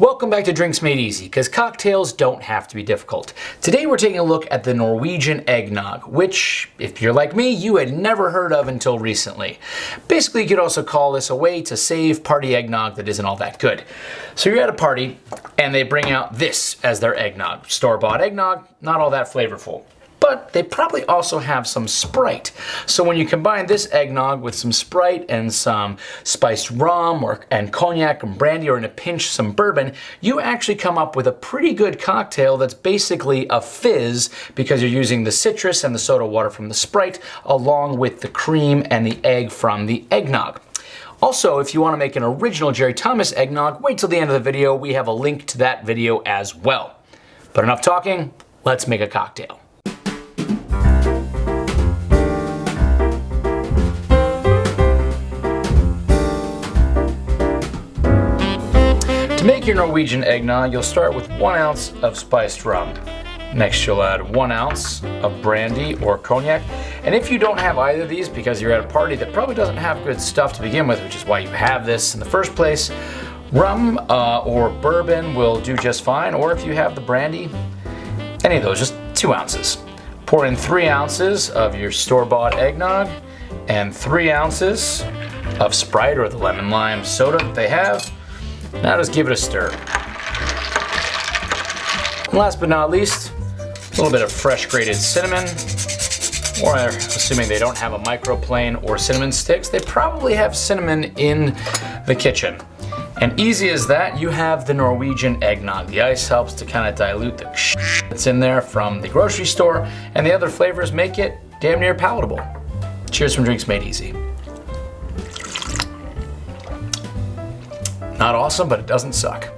Welcome back to Drinks Made Easy, because cocktails don't have to be difficult. Today we're taking a look at the Norwegian eggnog, which, if you're like me, you had never heard of until recently. Basically, you could also call this a way to save party eggnog that isn't all that good. So you're at a party, and they bring out this as their eggnog. Store-bought eggnog, not all that flavorful but they probably also have some Sprite. So when you combine this eggnog with some Sprite and some spiced rum or and cognac and brandy or in a pinch some bourbon, you actually come up with a pretty good cocktail that's basically a fizz because you're using the citrus and the soda water from the Sprite along with the cream and the egg from the eggnog. Also, if you want to make an original Jerry Thomas eggnog, wait till the end of the video. We have a link to that video as well. But enough talking, let's make a cocktail. To make your Norwegian eggnog, you'll start with one ounce of spiced rum. Next, you'll add one ounce of brandy or cognac. And if you don't have either of these because you're at a party that probably doesn't have good stuff to begin with, which is why you have this in the first place, rum uh, or bourbon will do just fine. Or if you have the brandy, any of those, just two ounces. Pour in three ounces of your store-bought eggnog and three ounces of Sprite or the lemon lime soda that they have. Now just give it a stir. And last but not least, a little bit of fresh grated cinnamon, or assuming they don't have a microplane or cinnamon sticks, they probably have cinnamon in the kitchen. And easy as that, you have the Norwegian eggnog. The ice helps to kind of dilute the that's in there from the grocery store, and the other flavors make it damn near palatable. Cheers from Drinks Made Easy. Not awesome, but it doesn't suck.